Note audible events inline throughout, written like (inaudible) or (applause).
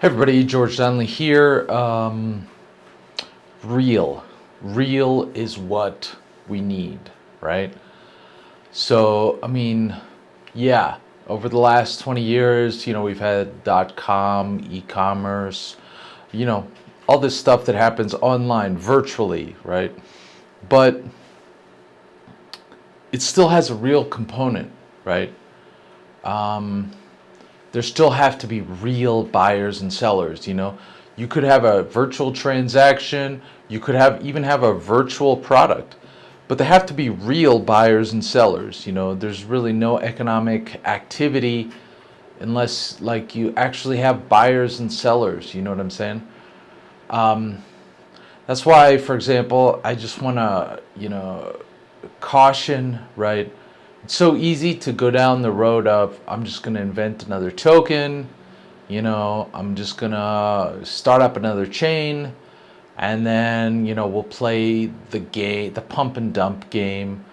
Hey everybody, George Donnelly here. Um, real. Real is what we need, right? So, I mean, yeah, over the last 20 years, you know, we've had dot com, e commerce, you know, all this stuff that happens online, virtually, right? But it still has a real component, right? Um, there still have to be real buyers and sellers you know? You could have a virtual transaction you could have even have a virtual product but they have to be real buyers and sellers you know? There's really no economic activity unless like you actually have buyers and sellers you know what i'm saying? Um, that's why for example i just want to you know caution right it's so easy to go down the road of I'm just going to invent another token, you know, I'm just going to start up another chain and then, you know, we'll play the game, the pump and dump game,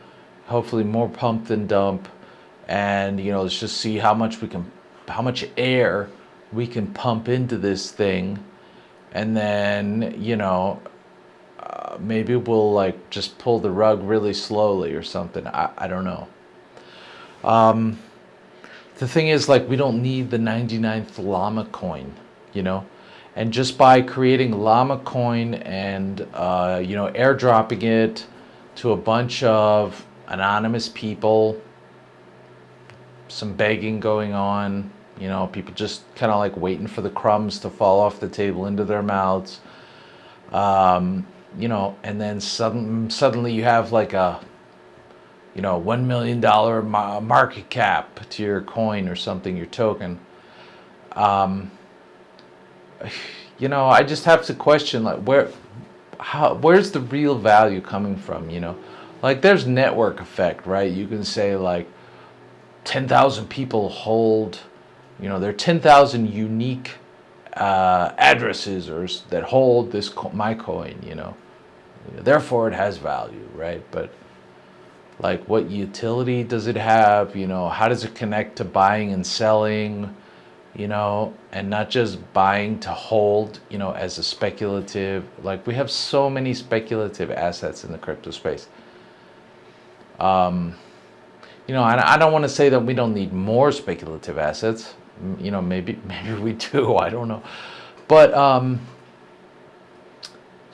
hopefully more pump than dump and, you know, let's just see how much we can how much air we can pump into this thing and then, you know, uh, maybe we'll like just pull the rug really slowly or something. I, I don't know. Um, the thing is, like, we don't need the 99th llama coin, you know? And just by creating llama coin and, uh, you know, airdropping it to a bunch of anonymous people, some begging going on, you know, people just kind of like waiting for the crumbs to fall off the table into their mouths. Um, you know, and then sudden, suddenly you have like a you know, $1 million market cap to your coin or something, your token. Um, you know, I just have to question like where, how, where's the real value coming from, you know? Like there's network effect, right? You can say like 10,000 people hold, you know, there are 10,000 unique uh, addresses or that hold this my coin, you know. Therefore it has value, right? But like what utility does it have? You know how does it connect to buying and selling? You know and not just buying to hold you know as a speculative. Like we have so many speculative assets in the crypto space. Um you know I, I don't want to say that we don't need more speculative assets. You know maybe (laughs) maybe we do (laughs) i don't know. But um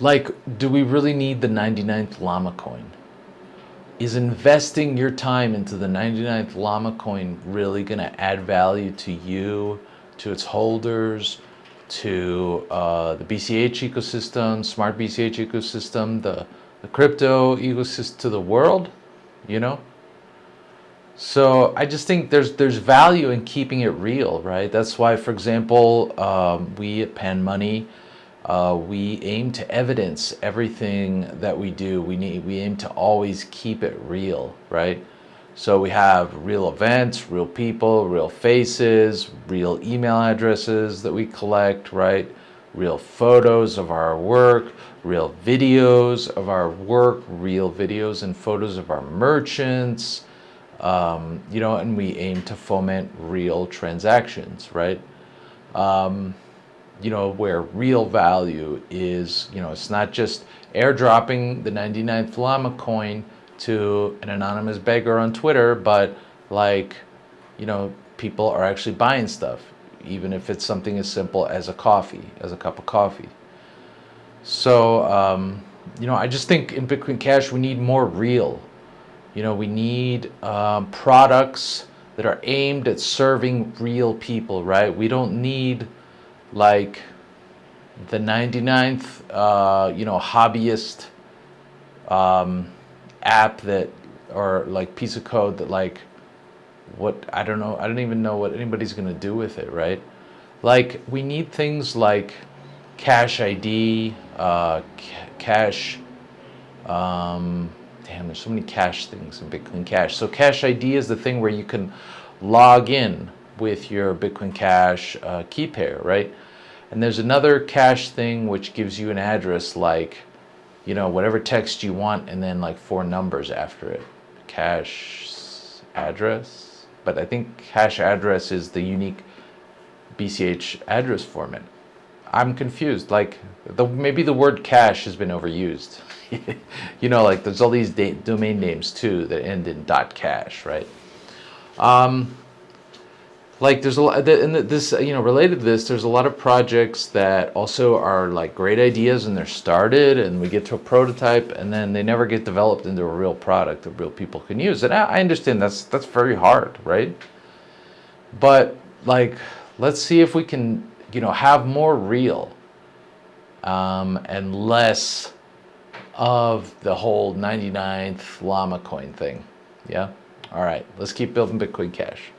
like do we really need the 99th llama coin is investing your time into the 99th Llama coin really going to add value to you, to its holders, to uh, the BCH ecosystem, smart BCH ecosystem, the, the crypto ecosystem, to the world, you know? So I just think there's there's value in keeping it real, right? That's why, for example, um, we at Panmoni, uh, we aim to evidence everything that we do. We need we aim to always keep it real, right? So we have real events, real people, real faces, real email addresses that we collect, right? Real photos of our work, real videos of our work, real videos and photos of our merchants, um, you know, and we aim to foment real transactions, right? Um, you know, where real value is, you know, it's not just airdropping the 99th llama coin to an anonymous beggar on Twitter, but like, you know, people are actually buying stuff, even if it's something as simple as a coffee, as a cup of coffee. So, um, you know, I just think in Bitcoin Cash, we need more real. You know, we need um, products that are aimed at serving real people, right? We don't need like the 99th, uh, you know, hobbyist um, app that, or like piece of code that like, what, I don't know, I don't even know what anybody's going to do with it, right? Like, we need things like Cash ID, uh, Cash, um, damn, there's so many cash things in Bitcoin Cash. So Cash ID is the thing where you can log in with your Bitcoin Cash uh, key pair, right? And there's another cash thing which gives you an address like, you know, whatever text you want and then like four numbers after it. Cash address. But I think cash address is the unique BCH address format. I'm confused. Like, the, maybe the word cash has been overused. (laughs) you know, like there's all these domain names too that end in .cash, right? Um, like there's a lot, and this, you know, related to this, there's a lot of projects that also are like great ideas and they're started and we get to a prototype and then they never get developed into a real product that real people can use. And I I understand that's, that's very hard, right? But like, let's see if we can, you know, have more real um, and less of the whole 99th llama coin thing. Yeah? All right, let's keep building Bitcoin Cash.